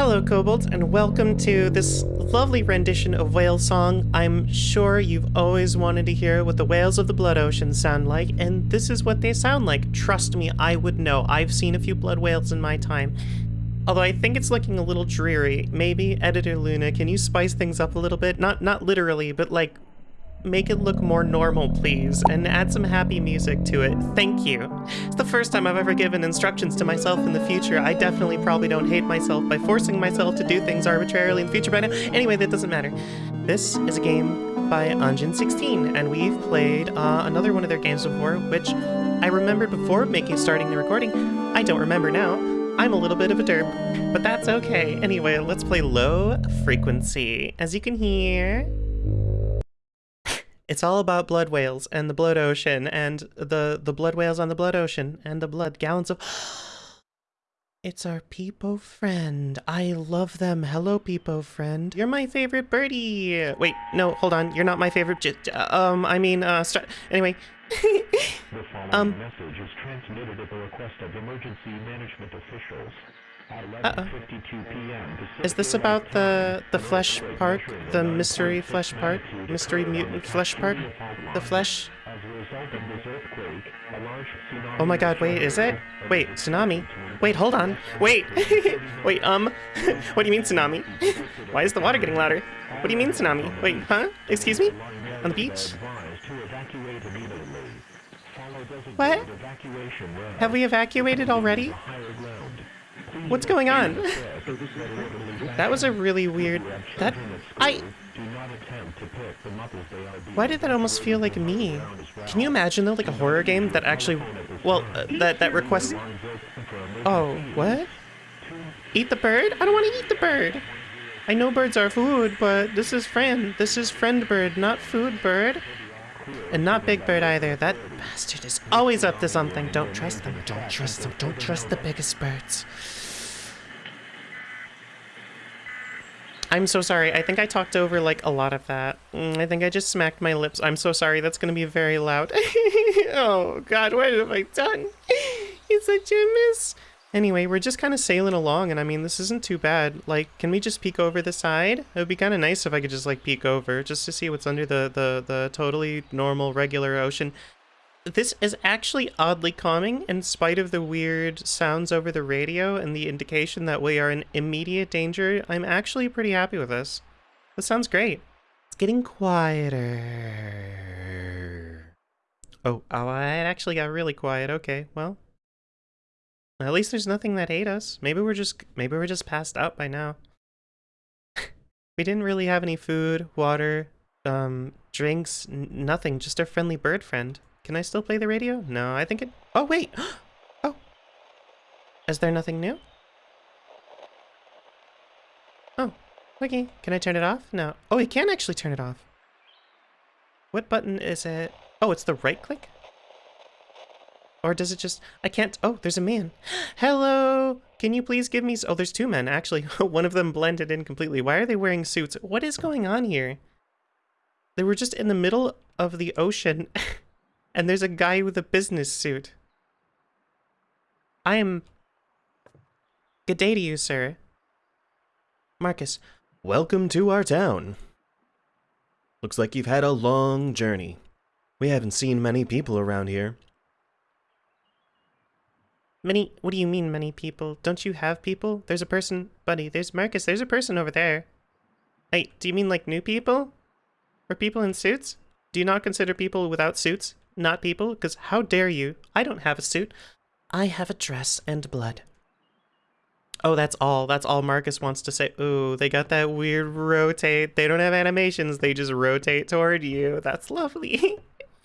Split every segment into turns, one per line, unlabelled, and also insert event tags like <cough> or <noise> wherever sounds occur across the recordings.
Hello, kobolds, and welcome to this lovely rendition of whale song. I'm sure you've always wanted to hear what the whales of the blood ocean sound like, and this is what they sound like. Trust me, I would know. I've seen a few blood whales in my time. Although I think it's looking a little dreary. Maybe, Editor Luna, can you spice things up a little bit? Not not literally, but like make it look more normal, please, and add some happy music to it. Thank you. It's the first time I've ever given instructions to myself in the future. I definitely probably don't hate myself by forcing myself to do things arbitrarily in the future by now. Anyway, that doesn't matter. This is a game by Anjin16, and we've played uh, another one of their games before, which I remembered before making starting the recording. I don't remember now. I'm a little bit of a derp, but that's okay. Anyway, let's play Low Frequency. As you can hear, it's all about blood whales and the blood ocean and the the blood whales on the blood ocean and the blood gallons of <gasps> It's our Peepo friend. I love them. Hello, Peepo friend. You're my favorite birdie. Wait, no, hold on. You're not my favorite. J um, I mean, uh, start. Anyway.
the following um, message is transmitted at the request of emergency management officials.
Uh-oh. Is this about the the flesh park? The mystery flesh park? Mystery mutant flesh park? The flesh? Oh my god, wait, is it? Wait, tsunami? Wait, hold on. Wait! wait, um, what do you mean tsunami? Why is the water getting louder? What do you mean tsunami? Wait, huh? Excuse me? On the beach? What? Have we evacuated already? What's going on? that was a really weird... That... I... Why did that almost feel like me? Can you imagine though, like a horror game that actually... Well, uh, that, that requests... Oh, what? Eat the bird? I don't want to eat the bird! I know birds are food, but this is friend. This is friend bird, not food bird. And not Big Bird either. That bastard is always up to something. Don't trust them. Don't trust them. Don't trust the biggest birds. I'm so sorry. I think I talked over, like, a lot of that. Mm, I think I just smacked my lips. I'm so sorry. That's gonna be very loud. <laughs> oh, God, what have I done? <laughs> It's such a miss. Anyway, we're just kind of sailing along, and I mean, this isn't too bad. Like, can we just peek over the side? It would be kind of nice if I could just, like, peek over, just to see what's under the, the, the totally normal, regular ocean. This is actually oddly calming in spite of the weird sounds over the radio and the indication that we are in immediate danger. I'm actually pretty happy with this. This sounds great. It's getting quieter. Oh, oh, it actually got really quiet. Okay, well. At least there's nothing that ate us. Maybe we're just maybe we're just passed out by now. <laughs> we didn't really have any food, water, um, drinks, nothing, just our friendly bird friend. Can I still play the radio? No, I think it... Oh, wait! <gasps> Oh! Is there nothing new? Oh, okay. Can I turn it off? No. Oh, you can actually turn it off. What button is it? Oh, it's the right click? Or does it just... I can't... Oh, there's a man. <gasps> Hello! Can you please give me... Oh, there's two men, actually. <laughs> One of them blended in completely. Why are they wearing suits? What is going on here? They were just in the middle of the ocean <laughs> and there's a guy with a business suit. I am... Good day to you, sir. Marcus.
Welcome to our town. Looks like you've had a long journey. We haven't seen many people around here.
Many? What do you mean, many people? Don't you have people? There's a person, buddy. There's Marcus. There's a person over there. Hey, do you mean like new people? Or people in suits? Do you not consider people without suits not people, because how dare you? I don't have a suit. I have a dress and blood. Oh, that's all. That's all Marcus wants to say. Ooh, they got that weird rotate. They don't have animations. They just rotate toward you. That's lovely.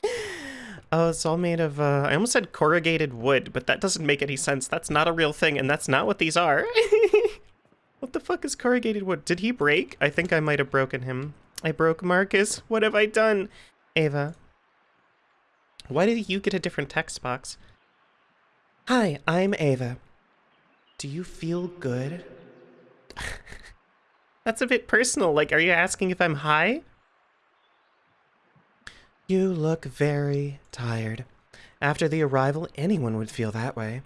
<laughs> oh, it's all made of, uh, I almost said corrugated wood, but that doesn't make any sense. That's not a real thing, and that's not what these are. <laughs> what the fuck is corrugated wood? Did he break? I think I might have broken him. I broke Marcus. What have I done? Ava, why did you get a different text box? Hi, I'm Ava. Do you feel good? <laughs> That's a bit personal. Like, are you asking if I'm high? You look very tired. After the arrival, anyone would feel that way.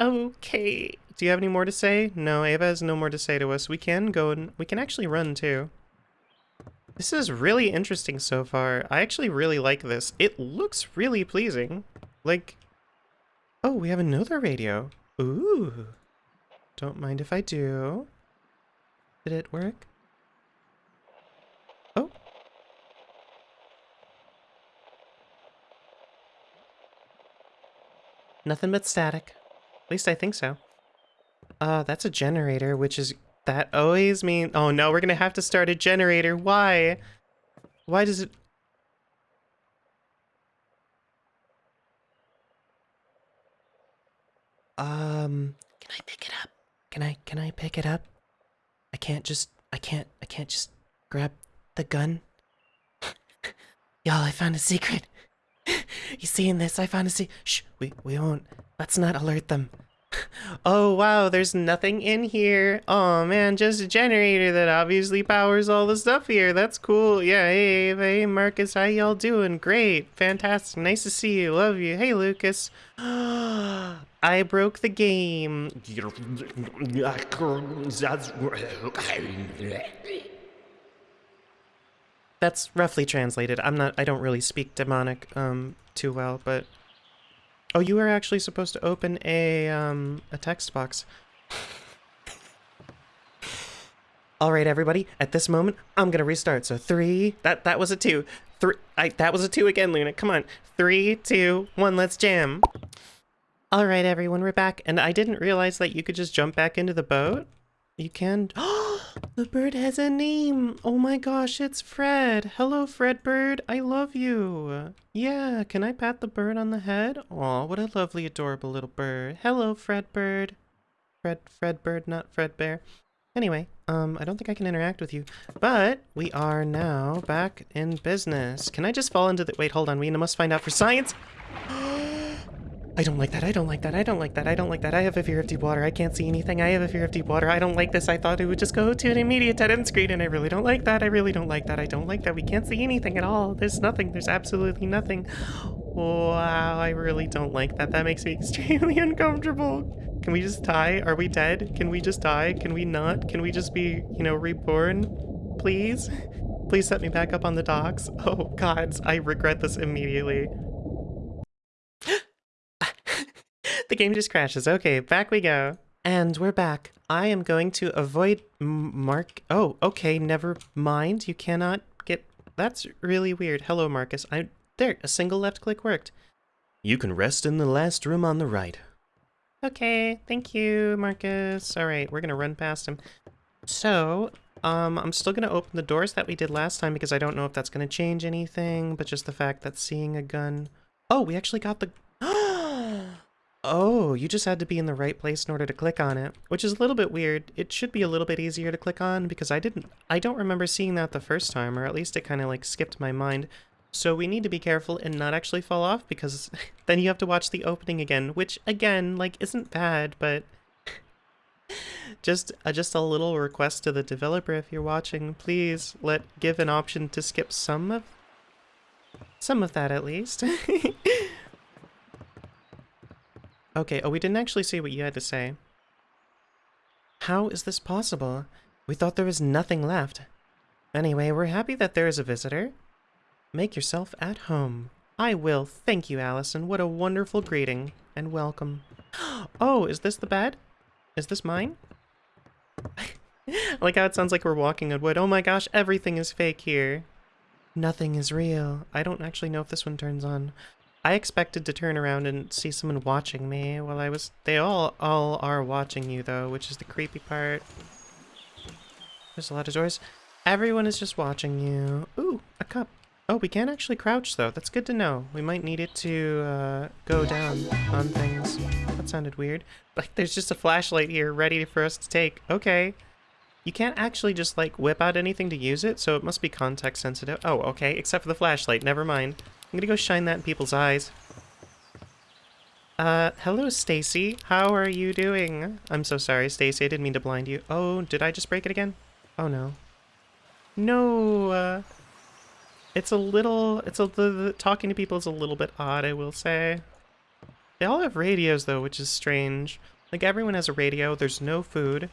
Okay. Do you have any more to say? No, Ava has no more to say to us. We can go and we can actually run too. This is really interesting so far. I actually really like this. It looks really pleasing. Like, oh, we have another radio. Ooh. Don't mind if I do. Did it work? Oh. Nothing but static. At least I think so. Uh, that's a generator, which is... That always mean... Oh no, we're gonna have to start a generator. Why? Why does it... Um, can I pick it up? Can I, can I pick it up? I can't just, I can't, I can't just grab the gun. <laughs> Y'all, I found a secret. <laughs> you seeing this? I found a secret. Shh, we, we won't. Let's not alert them. Oh wow, there's nothing in here. Oh man, just a generator that obviously powers all the stuff here. That's cool. Yeah, hey, hey Marcus, how y'all doing? Great, fantastic, nice to see you. Love you. Hey Lucas. <gasps> I broke the game. That's roughly translated. I'm not I don't really speak demonic um too well, but Oh, you were actually supposed to open a, um, a text box. All right, everybody. At this moment, I'm gonna restart. So three. That that was a two. Three. I that was a two again, Luna. Come on. Three, two, one. Let's jam. All right, everyone. We're back, and I didn't realize that you could just jump back into the boat. You can. <gasps> the bird has a name. Oh my gosh, it's Fred. Hello, Fred Bird. I love you. Yeah, can I pat the bird on the head? Aw, what a lovely, adorable little bird. Hello, Fred Bird. Fred, Fred Bird, not Fred Bear. Anyway, um, I don't think I can interact with you, but we are now back in business. Can I just fall into the- wait, hold on, we must find out for science. <gasps> I don't like that. I don't like that. I don't like that. I don't like that. I have a fear of deep water. I can't see anything. I have a fear of deep water. I don't like this. I thought it would just go to an immediate dead end screen, and I really don't like that. I really don't like that. I don't like that. We can't see anything at all. There's nothing. There's absolutely nothing. Wow, I really don't like that. That makes me <laughs> extremely uncomfortable. Can we just die? Are we dead? Can we just die? Can we not? Can we just be, you know, reborn? Please? Please set me back up on the docks. Oh, gods, I regret this immediately. The game just crashes. Okay, back we go. And we're back. I am going to avoid Mark. Oh, okay, never mind. You cannot get. That's really weird. Hello, Marcus. I there. A single left click worked.
You can rest in the last room on the right.
Okay, thank you, Marcus. All right, we're gonna run past him. So, um, I'm still gonna open the doors that we did last time because I don't know if that's gonna change anything, but just the fact that seeing a gun. Oh, we actually got the. Oh, you just had to be in the right place in order to click on it, which is a little bit weird. It should be a little bit easier to click on because I didn't, I don't remember seeing that the first time, or at least it kind of like skipped my mind. So we need to be careful and not actually fall off because <laughs> then you have to watch the opening again, which again, like isn't bad, but <laughs> just uh, just a little request to the developer if you're watching, please let give an option to skip some of some of that at least. <laughs> Okay, oh, we didn't actually see what you had to say. How is this possible? We thought there was nothing left. Anyway, we're happy that there is a visitor. Make yourself at home. I will. Thank you, Allison. What a wonderful greeting and welcome. <gasps> Oh, is this the bed? Is this mine? <laughs> like how it sounds like we're walking on wood. Oh my gosh, everything is fake here. Nothing is real. I don't actually know if this one turns on. I expected to turn around and see someone watching me while I was... They all, all are watching you, though, which is the creepy part. There's a lot of doors. Everyone is just watching you. Ooh, a cup. Oh, we can't actually crouch, though. That's good to know. We might need it to uh, go down on things. That sounded weird. Like, there's just a flashlight here ready for us to take. Okay. You can't actually just, like, whip out anything to use it, so it must be context sensitive. Oh, okay, except for the flashlight. Never mind. I'm gonna go shine that in people's eyes. Uh, hello, Stacy. How are you doing? I'm so sorry, Stacy. I didn't mean to blind you. Oh, did I just break it again? Oh, no. No, uh... It's a little... It's a... The, the, talking to people is a little bit odd, I will say. They all have radios though, which is strange. Like everyone has a radio. There's no food.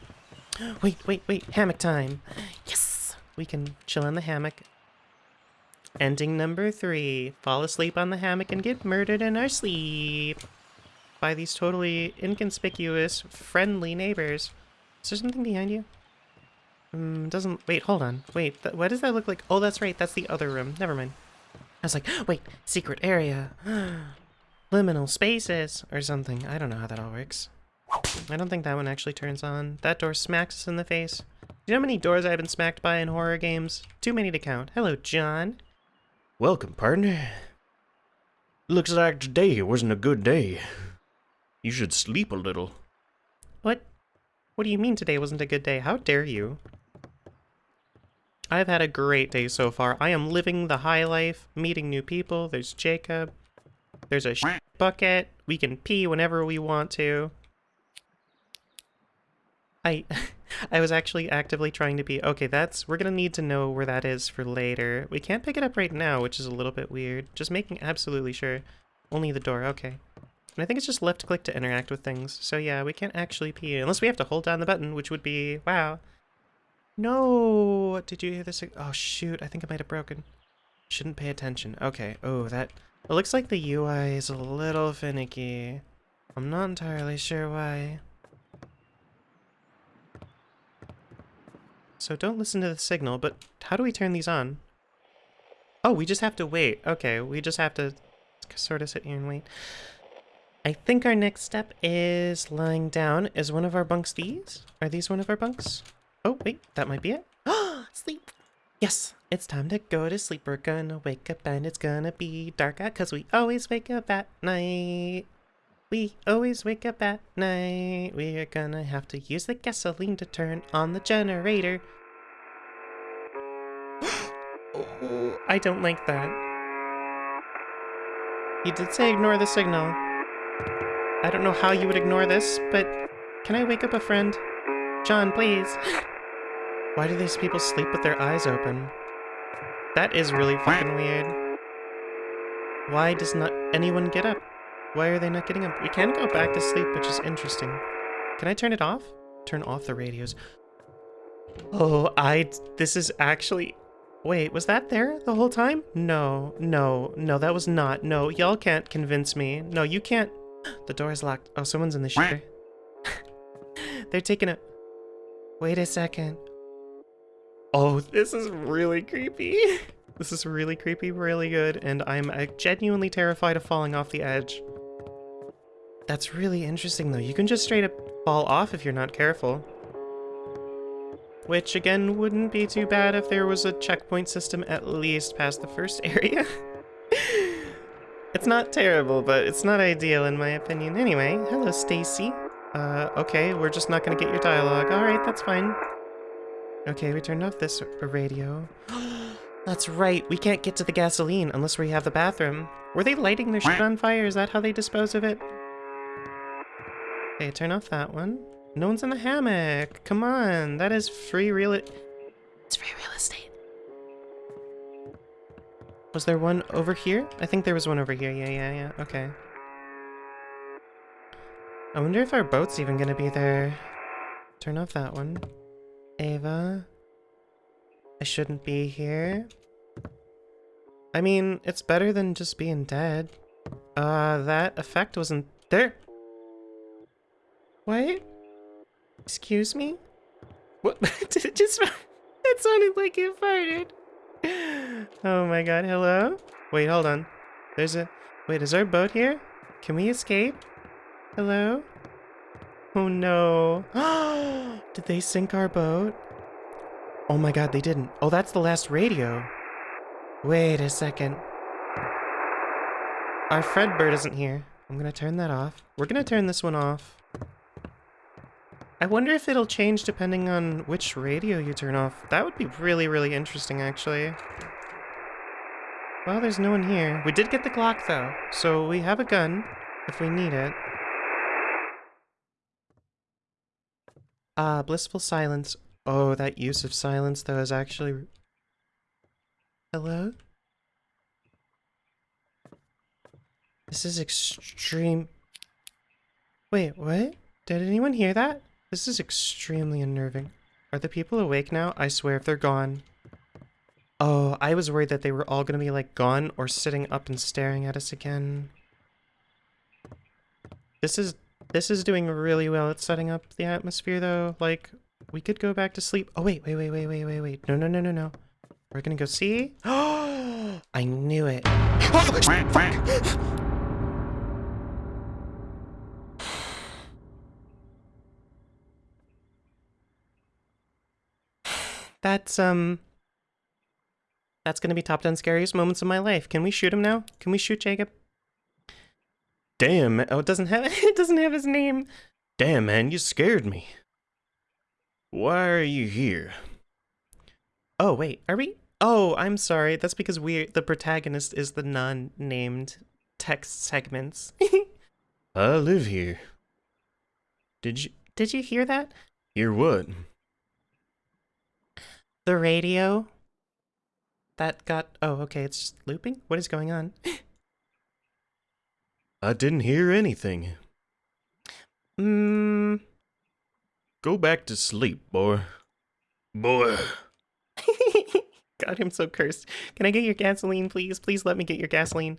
<gasps> Wait, wait, wait. Hammock time. Yes. We can chill in the hammock. Ending number three. Fall asleep on the hammock and get murdered in our sleep. By these totally inconspicuous, friendly neighbors. Is there something behind you? Um, doesn't... Wait, hold on. Wait, th what does that look like? Oh, that's right. That's the other room. Never mind. I was like, <gasps> wait, secret area. <gasps> Liminal spaces or something. I don't know how that all works. I don't think that one actually turns on. That door smacks us in the face. Do you know how many doors I've been smacked by in horror games? Too many to count. Hello, John.
Welcome, partner. Looks like today wasn't a good day. You should sleep a little.
What? What do you mean today wasn't a good day? How dare you? I've had a great day so far. I am living the high life, meeting new people. There's Jacob. There's a bucket. We can pee whenever we want to. I <laughs> I was actually actively trying to be okay, that's we're gonna need to know where that is for later. We can't pick it up right now, which is a little bit weird. Just making absolutely sure. Only the door, okay. And I think it's just left click to interact with things. So yeah, we can't actually pee unless we have to hold down the button, which would be wow. No! Did you hear this? Oh shoot, I think I might have broken. Shouldn't pay attention. Okay. Oh, that... It looks like the UI is a little finicky. I'm not entirely sure why. So don't listen to the signal, but how do we turn these on? Oh, we just have to wait. Okay, we just have to sort of sit here and wait. I think our next step is lying down. Is one of our bunks these? Are these one of our bunks? Oh, wait, that might be it. <gasps> sleep. Yes, it's time to go to sleep. We're gonna wake up and it's gonna be dark out because we always wake up at night. We always wake up at night. We are gonna have to use the gasoline to turn on the generator. <gasps> I don't like that. You did say ignore the signal. I don't know how you would ignore this, but can I wake up a friend? John, please. <gasps> Why do these people sleep with their eyes open? That is really fucking weird. Why does not anyone get up? Why are they not getting up? We can go back to sleep, which is interesting. Can I turn it off? Turn off the radios. Oh, I... This is actually... Wait, was that there the whole time? No, no, no, that was not. No, y'all can't convince me. No, you can't... The door is locked. Oh, someone's in the shooter. <laughs> They're taking a... Wait a second. Oh, this is really creepy. <laughs> This is really creepy, really good, and I'm uh, genuinely terrified of falling off the edge. That's really interesting, though. You can just straight up fall off if you're not careful. Which, again, wouldn't be too bad if there was a checkpoint system at least past the first <laughs> area. it's not terrible, but it's not ideal in my opinion. Anyway, hello, Stacy. Uh, okay, we're just not gonna get your dialogue. Alright, that's fine. Okay, we turned off this radio. <gasps> That's right, we can't get to the gasoline unless we have the bathroom. Were they lighting their shit on fire? Is that how they dispose of it? Okay, turn off that one. No one's in the hammock. Come on, that is free real It's free real estate. Was there one over here? I think there was one over here. Yeah, yeah, yeah. Okay. I wonder if our boat's even gonna be there. Turn off that one. Ava. I shouldn't be here. I mean, it's better than just being dead. Uh, that effect wasn't there. What? Excuse me? What? <laughs> Did it just... It sounded like it farted. Oh my god, hello? Wait, hold on. There's a... Wait, is our boat here? Can we escape? Hello? Oh no. <gasps> Did they sink our boat? Oh my god, they didn't. Oh, that's the last radio. Wait a second. Our Fredbird isn't here. I'm gonna turn that off. We're gonna turn this one off. I wonder if it'll change depending on which radio you turn off. That would be really, really interesting, actually. Well, there's no one here. We did get the Glock, though, so we have a gun if we need it. Ah, blissful silence. Oh, that use of silence, though, is actually... Hello? This is extreme... Wait, what? Did anyone hear that? This is extremely unnerving. Are the people awake now? I swear if they're gone. Oh, I was worried that they were all gonna be like gone or sitting up and staring at us again. This is this is doing really well at setting up the atmosphere though. Like we could go back to sleep. Oh wait, wait, wait, wait, wait, wait, wait. No, no, no, no, no. We're gonna go see. Oh, <gasps> I knew it. <gasps> That's um That's gonna be top 10 scariest moments of my life. Can we shoot him now? Can we shoot Jacob?
Damn,
Oh, it doesn't have <laughs> it doesn't have his name.
damn, man, you scared me. Why are you here?
Oh wait, are we? Oh, I'm sorry. That's because we the protagonist is the non-named text segments. <laughs>
I live here. Did you
Did you hear that?
hear what?
The radio that got Oh, okay, it's just looping. What is going on?
I didn't hear anything.
Mm,
Go back to sleep, boy. Boy. <laughs>
God, I'm so cursed. Can I get your gasoline, please? Please let me get your gasoline.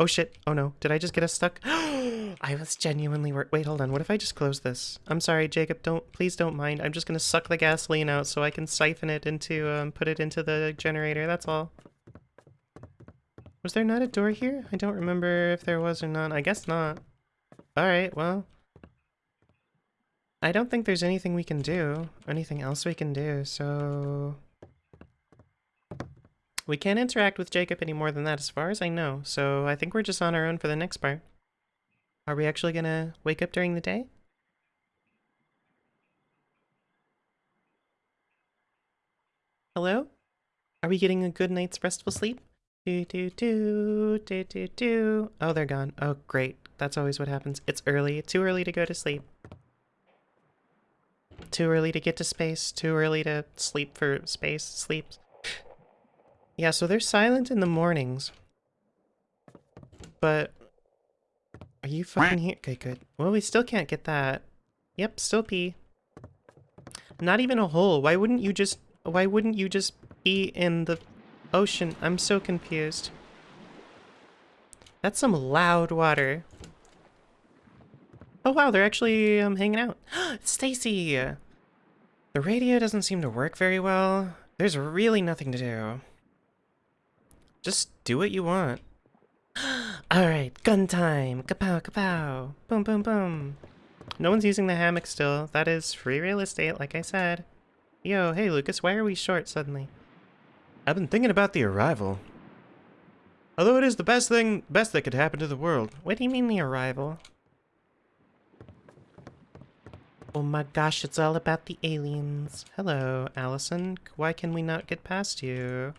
Oh shit. Oh no. Did I just get us stuck? <gasps> I was genuinely Wait, hold on. What if I just close this? I'm sorry, Jacob. Don't please don't mind. I'm just gonna suck the gasoline out so I can siphon it into um put it into the generator. That's all. Was there not a door here? I don't remember if there was or not. I guess not. All right. Well. I don't think there's anything we can do. Anything else we can do. So we can't interact with Jacob any more than that as far as I know, so I think we're just on our own for the next part. Are we actually gonna wake up during the day? Hello? Are we getting a good night's restful sleep? Do do do do do do. Oh, they're gone. Oh, great. That's always what happens. It's early. Too early to go to sleep. Too early to get to space. Too early to sleep for space. Sleeps. Yeah, so they're silent in the mornings. But are you fucking here? Okay, good. Well, we still can't get that. Yep, still pee. Not even a hole. Why wouldn't you just why wouldn't you just pee in the ocean? I'm so confused. That's some loud water. Oh wow, they're actually um, hanging out. <gasps> Stacy. The radio doesn't seem to work very well. There's really nothing to do. Just do what you want. <gasps> Alright, gun time! Kapow, kapow! Boom, boom, boom! No one's using the hammock still. That is free real estate, like I said. Yo, hey Lucas, why are we short suddenly?
I've been thinking about the arrival. Although it is the best thing, best that could happen to the world.
What do you mean the arrival? Oh my gosh, it's all about the aliens. Hello, Allison. Why can we not get past you?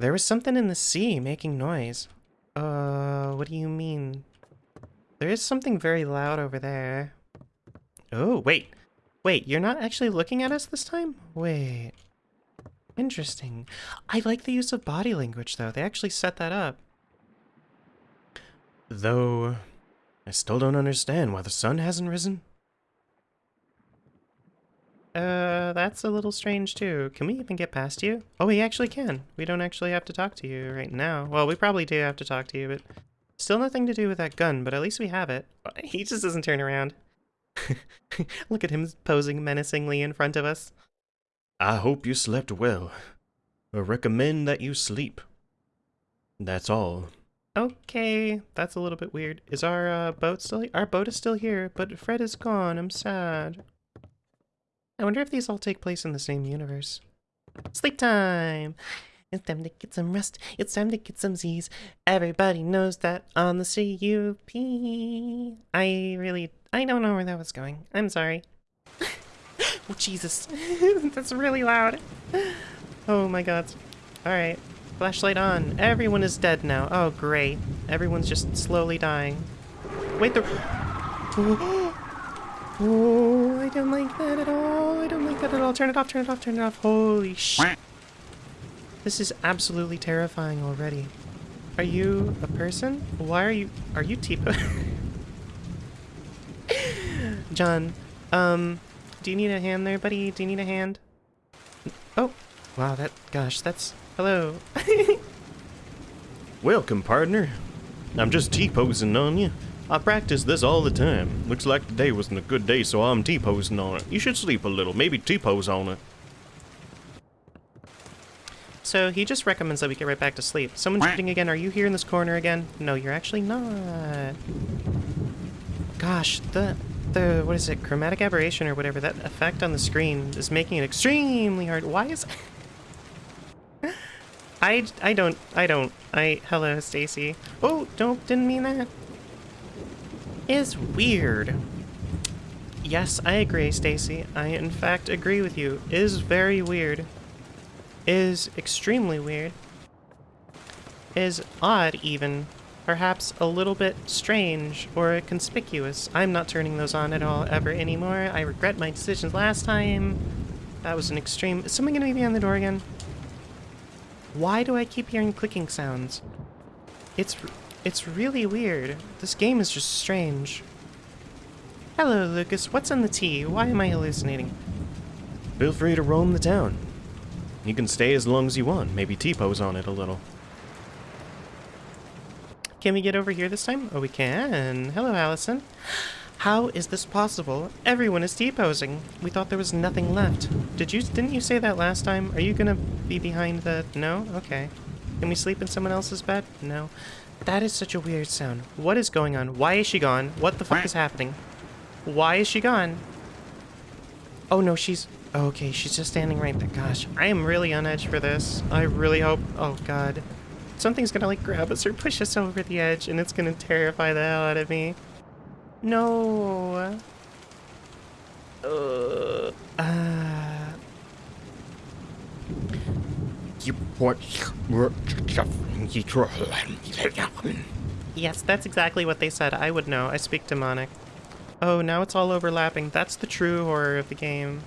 There was something in the sea making noise. Uh, what do you mean? There is something very loud over there. Oh, wait. Wait, you're not actually looking at us this time? Wait. Interesting. I like the use of body language, though. They actually set that up.
Though, I still don't understand why the sun hasn't risen.
Uh, that's a little strange too. Can we even get past you? Oh, we actually can. We don't actually have to talk to you right now. Well, we probably do have to talk to you, but still nothing to do with that gun, but at least we have it. <laughs> He just doesn't turn around. <laughs> Look at him posing menacingly in front of us.
I hope you slept well. I recommend that you sleep. That's all.
Okay, that's a little bit weird. Is our uh, boat still Our boat is still here, but Fred is gone. I'm sad. I wonder if these all take place in the same universe. Sleep time! It's time to get some rest. It's time to get some Z's. Everybody knows that on the CUP. I really, I don't know where that was going. I'm sorry. oh, Jesus. That's really loud. Oh my god. Alright. Flashlight on. Everyone is dead now. Oh, great. Everyone's just slowly dying. Wait, the... Oh, I don't like that at all. I don't like that at all. Turn it off, turn it off, turn it off. Holy sh... This is absolutely terrifying already. Are you a person? Why are you... Are you Tipo? <laughs> John, um, do you need a hand there, buddy? Do you need a hand? Oh, wow, that, gosh, that's, hello. <laughs>
Welcome, partner. I'm just T-posing on you. I practice this all the time. Looks like today wasn't a good day, so I'm T-posing on it. You should sleep a little, maybe T-pose on it.
So he just recommends that we get right back to sleep. Someone's shooting again. Are you here in this corner again? No, you're actually not. Gosh, the the what is it? Chromatic aberration or whatever that effect on the screen is making it extremely hard. Why is <laughs> I I don't I don't I hello Stacy. Oh, don't didn't mean that. Is weird. Yes, I agree, Stacy. I in fact agree with you. Is very weird is extremely weird, is odd even, perhaps a little bit strange or conspicuous. I'm not turning those on at all ever anymore. I regret my decisions last time. That was an extreme... Is someone gonna be on the door again? Why do I keep hearing clicking sounds? It's... it's really weird. This game is just strange. Hello, Lucas. What's in the tea? Why am I hallucinating?
Feel free to roam the town. You can stay as long as you want. Maybe T-pose on it a little.
Can we get over here this time? Oh, we can. Hello, Allison. How is this possible? Everyone is T-posing. We thought there was nothing left. Did you? Didn't you say that last time? Are you gonna be behind the... No? Okay. Can we sleep in someone else's bed? No. That is such a weird sound. What is going on? Why is she gone? What the fuck is happening? Why is she gone? Oh no, she's... Okay, she's just standing right there. Gosh, I am really on edge for this. I really hope... Oh god. Something's gonna like grab us or push us over the edge and it's gonna terrify the hell out of me. No. Uh, uh. <laughs> Yes, that's exactly what they said. I would know. I speak demonic. Oh, now it's all overlapping. That's the true horror of the game.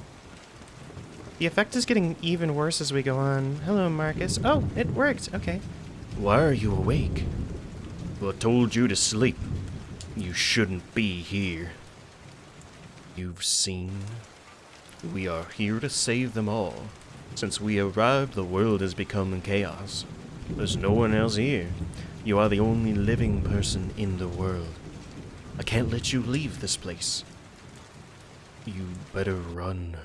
The effect is getting even worse as we go on. Hello, Marcus. Oh, it worked. Okay.
Why are you awake? Well, I told you to sleep. You shouldn't be here. You've seen. We are here to save them all. Since we arrived, the world has become chaos. There's no one else here. You are the only living person in the world. I can't let you leave this place. You better run.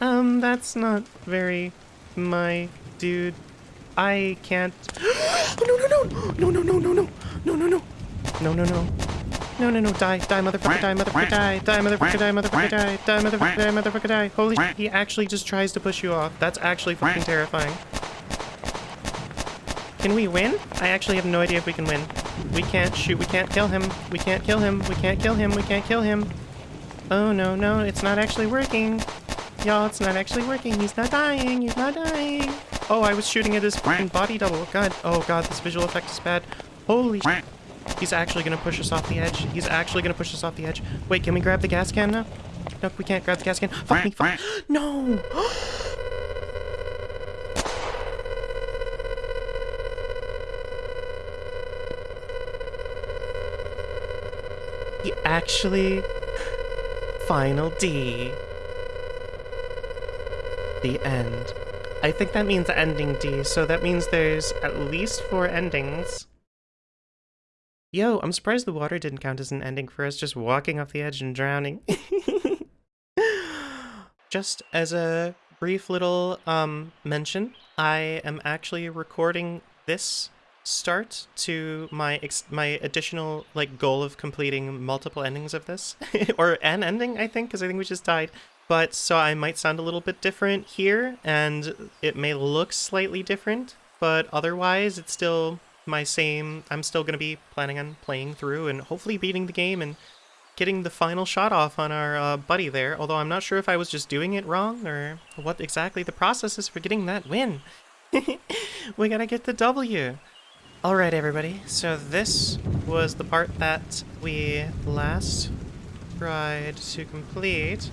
Um, that's not very... my... dude. I can't... <gasps> <gasps> Oh, no, no, no! No, no, no, no, no! No, no, no! No, no, no! No, no, no, die, die, motherfucker, die, motherfucker, die, die, motherfucker, die, motherfucker, die, die, motherfucker, die, motherfucker, die. Holy shit, he actually just tries to push you off. That's actually fucking terrifying. Can we win? I actually have no idea if we can win. We can't shoot, we can't kill him. We can't kill him, we can't kill him, we can't kill him. Oh, no, no, it's not actually working. Y'all, it's not actually working. He's not dying, he's not dying. Oh, I was shooting at his fucking body double. God, oh god, this visual effect is bad. Holy shit. He's actually gonna push us off the edge. He's actually gonna push us off the edge. Wait, can we grab the gas can now? Nope, we can't grab the gas can. Fuck me, fuck. <gasps> No! <gasps> he actually... Final D. The end. I think that means ending D, so that means there's at least four endings. Yo, I'm surprised the water didn't count as an ending for us just walking off the edge and drowning. <laughs> just as a brief little um, mention, I am actually recording this start to my my additional like goal of completing multiple endings of this <laughs> or an ending I think because I think we just died but so I might sound a little bit different here and it may look slightly different but otherwise it's still my same I'm still going to be planning on playing through and hopefully beating the game and getting the final shot off on our uh, buddy there. Although I'm not sure if I was just doing it wrong or what exactly the process is for getting that win. <laughs> We gotta get the W. Alright everybody, so this was the part that we last tried to complete,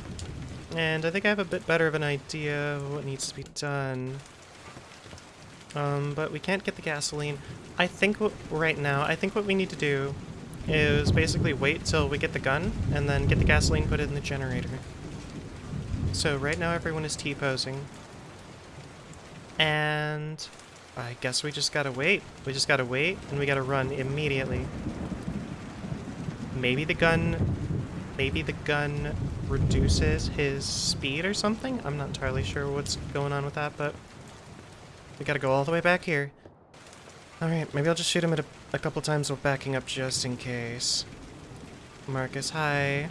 and I think I have a bit better of an idea of what needs to be done. Um, but we can't get the gasoline. I think what, right now, I think what we need to do is basically wait till we get the gun and then get the gasoline put in the generator. So right now everyone is T-posing. And I guess we just gotta wait. We just gotta wait and we gotta run immediately. Maybe the gun... Maybe the gun reduces his speed or something? I'm not entirely sure what's going on with that, but... We gotta go all the way back here. Alright, maybe I'll just shoot him a, a couple times while backing up just in case. Marcus, hi.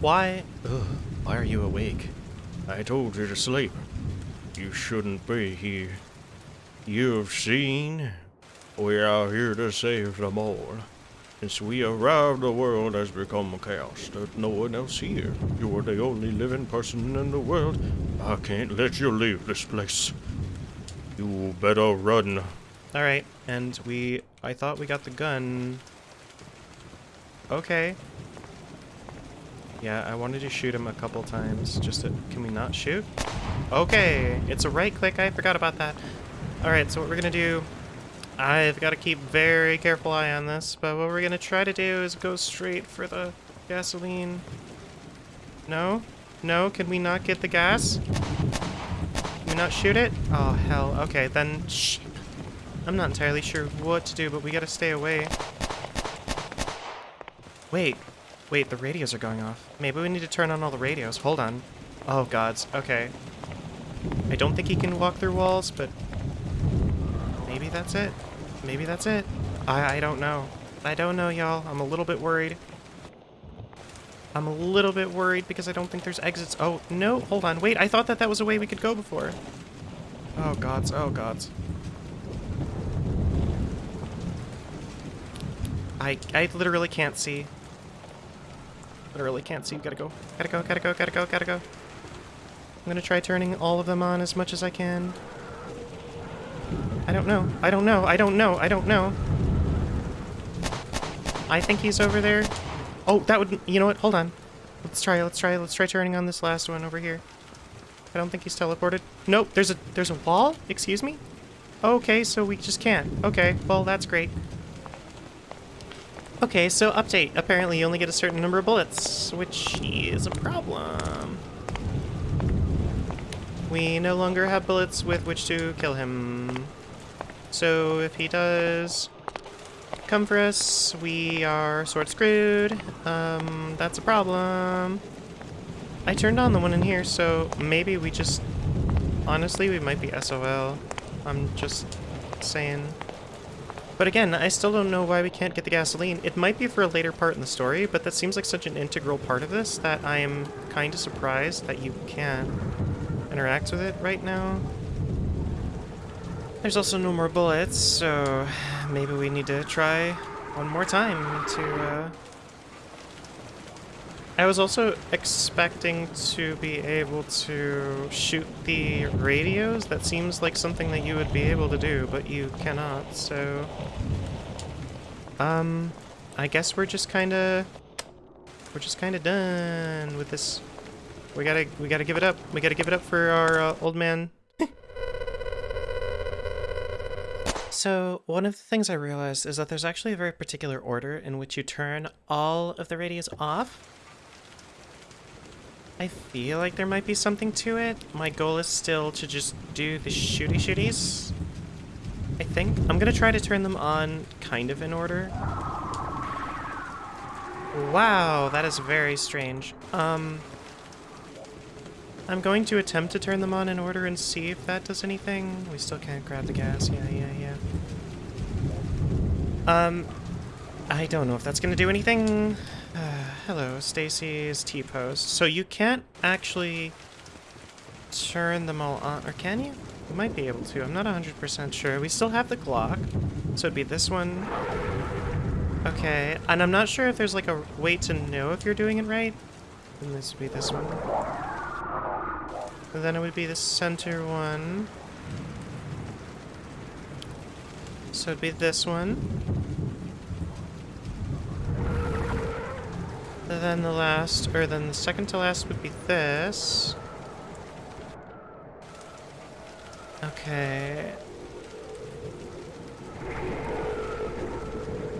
Why?
Ugh, why are you awake? I told you to sleep. You shouldn't be here. You've seen. We are here to save them all. Since we arrived, the world has become a chaos. There's no one else here. You are the only living person in the world. I can't let you leave this place. You better run.
Alright, and we... I thought we got the gun. Okay. Yeah, I wanted to shoot him a couple times. Just to... Can we not shoot? Okay, it's a right click. I forgot about that. Alright, so what we're gonna do... I've got to keep very careful eye on this, but what we're gonna try to do is go straight for the gasoline. No? No? Can we not get the gas? Not shoot it? Oh, hell. Okay, then... Shit. I'm not entirely sure what to do, but we gotta stay away. Wait. Wait, the radios are going off. Maybe we need to turn on all the radios. Hold on. Oh, gods. Okay. I don't think he can walk through walls, but... Maybe that's it. Maybe that's it. I, I don't know. I don't know, y'all. I'm a little bit worried. I'm a little bit worried because I don't think there's exits. Oh, no. Hold on. Wait, I thought that that was a way we could go before. Oh, gods. Oh, gods. I, I literally can't see. Literally can't see. Gotta go. Gotta go, gotta go, gotta go, gotta go. I'm gonna try turning all of them on as much as I can. I don't know. I don't know. I don't know. I don't know. I think he's over there. Oh, that would... You know what? Hold on. Let's try. Let's try. Let's try turning on this last one over here. I don't think he's teleported. Nope. There's a there's a wall. Excuse me. Okay, so we just can't. Okay. Well, that's great. Okay, so update. Apparently you only get a certain number of bullets, which is a problem. We no longer have bullets with which to kill him. So if he does come for us, we are sort of screwed. Um, that's a problem. I turned on the one in here, so maybe we just... Honestly, we might be SOL. I'm just saying. But again, I still don't know why we can't get the gasoline. It might be for a later part in the story, but that seems like such an integral part of this that I am kind of surprised that you can't interact with it right now. There's also no more bullets, so maybe we need to try one more time to, uh... I was also expecting to be able to shoot the radios. That seems like something that you would be able to do, but you cannot, so... Um, I guess we're just kinda... We're just kinda done with this. We gotta, we gotta give it up. We gotta give it up for our uh, old man. So, one of the things I realized is that there's actually a very particular order in which you turn all of the radios off. I feel like there might be something to it. My goal is still to just do the shooty shooties. I think. I'm gonna try to turn them on kind of in order. Wow, that is very strange. Um, I'm going to attempt to turn them on in order and see if that does anything. We still can't grab the gas. Yeah, yeah, yeah. Um, I don't know if that's gonna do anything. Uh, hello, Stacy's T-post. So you can't actually turn them all on, or can you? You might be able to. I'm not 100% sure. We still have the Glock, so it'd be this one. Okay, and I'm not sure if there's like a way to know if you're doing it right. And this would be this one. And then it would be the center one. So it'd be this one. And then the last, or then the second to last would be this. Okay.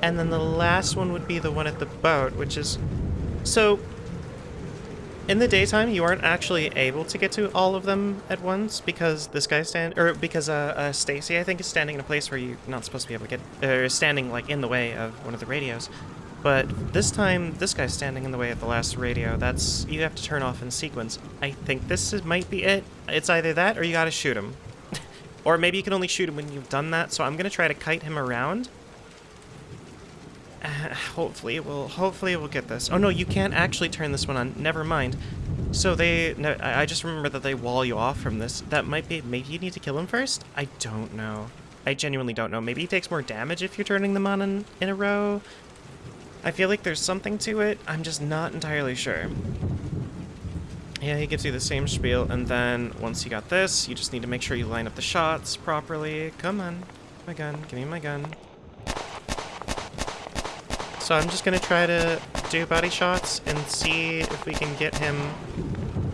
And then the last one would be the one at the boat, which is... So, in the daytime, you aren't actually able to get to all of them at once because this guy stand or because uh, uh Stacy I think is standing in a place where you're not supposed to be able to get or standing like in the way of one of the radios. But this time, this guy's standing in the way of the last radio. That's you have to turn off in sequence. I think this is, might be it. It's either that or you gotta shoot him. <laughs> or maybe you can only shoot him when you've done that. So I'm gonna try to kite him around. Uh, <sighs> hopefully it will. Hopefully it will get this. Oh no, you can't actually turn this one on. Never mind. So they. No, I just remember that they wall you off from this. That might be. Maybe you need to kill him first. I don't know. I genuinely don't know. Maybe he takes more damage if you're turning them on in, in a row. I feel like there's something to it. I'm just not entirely sure. Yeah, he gives you the same spiel, and then once you got this, you just need to make sure you line up the shots properly. Come on. My gun. Give me my gun. So I'm just gonna try to do body shots and see if we can get him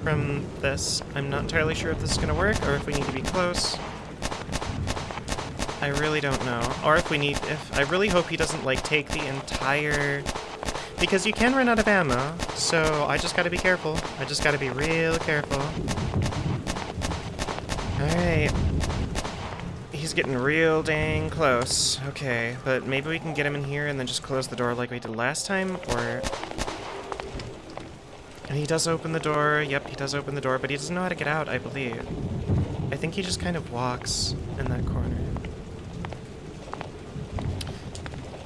from this. I'm not entirely sure if this is gonna work, or if we need to be close. I really don't know. Or if we need, if, I really hope he doesn't, like, take the entire, because you can run out of ammo, so I just gotta be careful. I just gotta be real careful. Alright. He's getting real dang close. Okay, but maybe we can get him in here and then just close the door like we did last time, or... And he does open the door. Yep, he does open the door, but he doesn't know how to get out, I believe. I think he just kind of walks in that corner.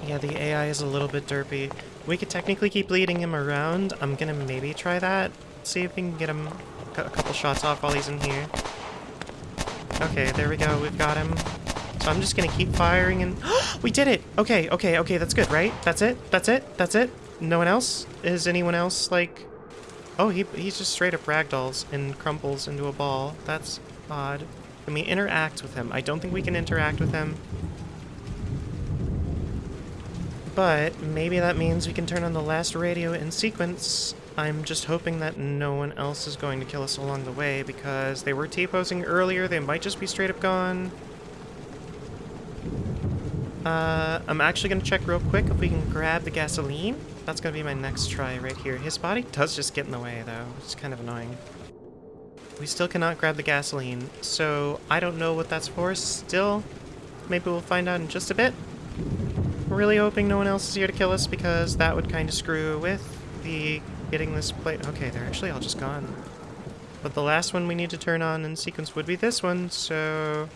Yeah, the AI is a little bit derpy. We could technically keep leading him around. I'm gonna maybe try that. See if we can get him a couple shots off while he's in here. Okay, there we go. We've got him. So I'm just gonna keep firing and... <gasps> we did it! Okay, okay, okay, that's good, right? That's it? That's it? That's it? No one else? Is anyone else, like... Oh, he, he's just straight up ragdolls and crumples into a ball. That's odd. Can we interact with him? I don't think we can interact with him. But maybe that means we can turn on the last radio in sequence. I'm just hoping that no one else is going to kill us along the way because they were T-posing earlier. They might just be straight up gone. Uh, I'm actually going to check real quick if we can grab the gasoline. That's going to be my next try right here. His body does just get in the way, though. It's kind of annoying. We still cannot grab the gasoline, so I don't know what that's for still. Maybe we'll find out in just a bit really hoping no one else is here to kill us because that would kind of screw with the getting this plate. Okay, they're actually all just gone. But the last one we need to turn on in sequence would be this one, so...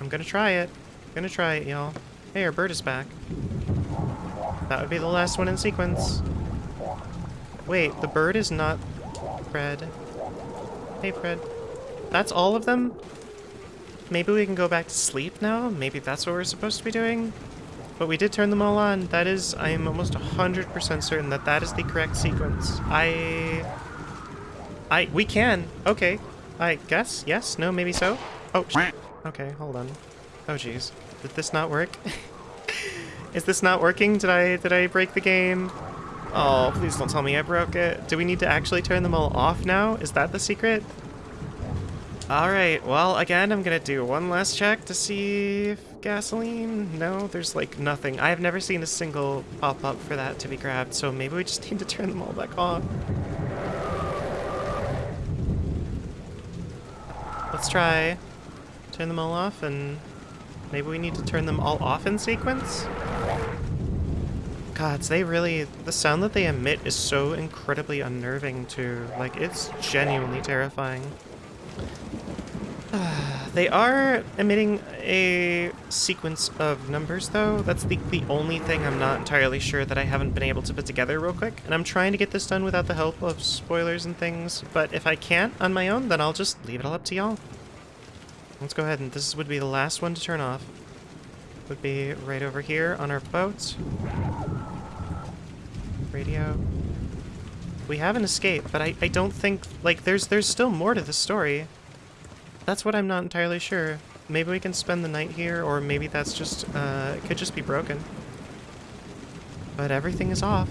I'm gonna try it. I'm gonna try it, y'all. Hey, our bird is back. That would be the last one in sequence. Wait, the bird is not Fred. Hey, Fred. That's all of them? Maybe we can go back to sleep now? Maybe that's what we're supposed to be doing? But we did turn them all on. That is, I am almost 100% certain that that is the correct sequence. I... I... We can. Okay. I guess. Yes? No? Maybe so? Oh, Okay, hold on. Oh, jeez. Did this not work? <laughs> is this not working? Did I, did I break the game? Oh, please don't tell me I broke it. Do we need to actually turn them all off now? Is that the secret? Alright, well, again, I'm gonna do one last check to see if gasoline? No, there's like nothing. I have never seen a single pop up for that to be grabbed, so maybe we just <laughs> need to turn them all back on. Let's try turn them all off and maybe we need to turn them all off in sequence? Gods, they really... The sound that they emit is so incredibly unnerving too. Like, it's genuinely terrifying. <sighs> Ah. They are emitting a sequence of numbers, though. That's the, the only thing I'm not entirely sure that I haven't been able to put together real quick. And I'm trying to get this done without the help of spoilers and things. But if I can't on my own, then I'll just leave it all up to y'all. Let's go ahead and this would be the last one to turn off. Would be right over here on our boat. Radio. We have an escape, but I, I don't think, like, there's there's still more to the story. That's what I'm not entirely sure. Maybe we can spend the night here, or maybe that's just, uh, it could just be broken. But everything is off.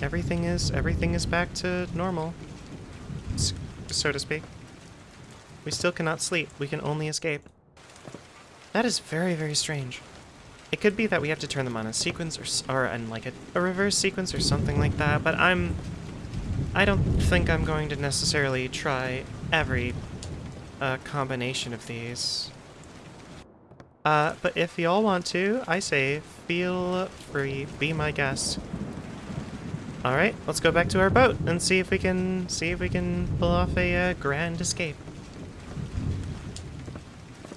Everything is, everything is back to normal. So to speak. We still cannot sleep. We can only escape. That is very, very strange. It could be that we have to turn them on a sequence or, or in like a, a reverse sequence or something like that, but I'm... I don't think I'm going to necessarily try every uh, combination of these. Uh, but if y'all want to, I say feel free, be my guest. All right, let's go back to our boat and see if we can see if we can pull off a uh, grand escape.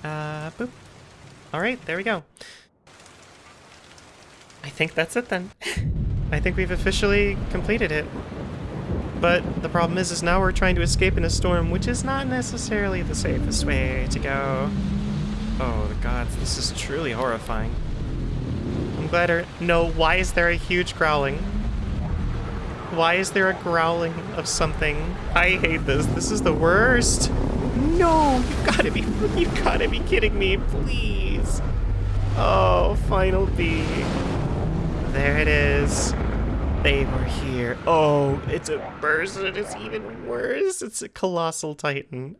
Uh, boop. All right, there we go. I think that's it then. <laughs> I think we've officially completed it. But the problem is, is now we're trying to escape in a storm, which is not necessarily the safest way to go. Oh, the gods, this is truly horrifying. I'm glad er- No, why is there a huge growling? Why is there a growling of something? I hate this. This is the worst. No, you've gotta be, you've gotta be kidding me, please. Oh, final B. There it is. They were here. Oh, it's a person. It's even worse. It's a colossal titan.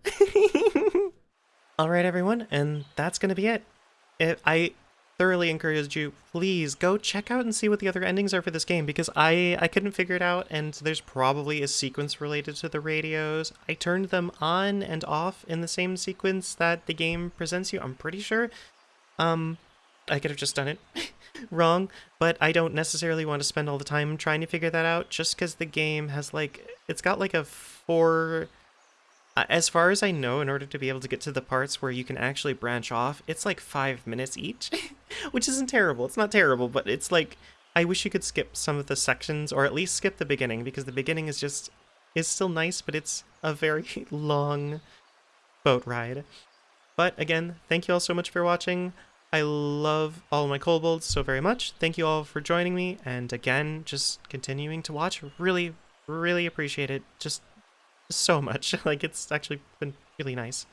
<laughs> All right, everyone, and that's gonna be it. it. I thoroughly encourage you, please go check out and see what the other endings are for this game because I I couldn't figure it out, and there's probably a sequence related to the radios. I turned them on and off in the same sequence that the game presents you. I'm pretty sure. Um, I could have just done it <laughs> wrong, but I don't necessarily want to spend all the time trying to figure that out just because the game has like, it's got like a four, uh, as far as I know, in order to be able to get to the parts where you can actually branch off, it's like five minutes each, <laughs> which isn't terrible. It's not terrible, but it's like, I wish you could skip some of the sections or at least skip the beginning because the beginning is just, is still nice, but it's a very <laughs> long boat ride. But again, thank you all so much for watching. I love all my kobolds so very much. Thank you all for joining me, and again, just continuing to watch. Really, really appreciate it. Just so much. <laughs> Like it's actually been really nice.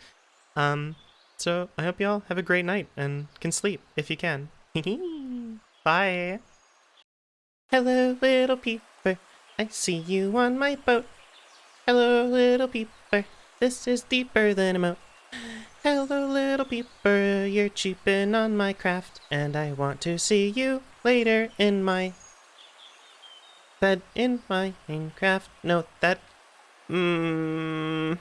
Um, so I hope you all have a great night and can sleep if you can. <laughs> Bye. Hello, little peeper. I see you on my boat. Hello, little peeper. This is deeper than a moat. Hello, little peeper, you're cheaping on my craft, and I want to see you later in my bed in my Minecraft. No, that. Mmm.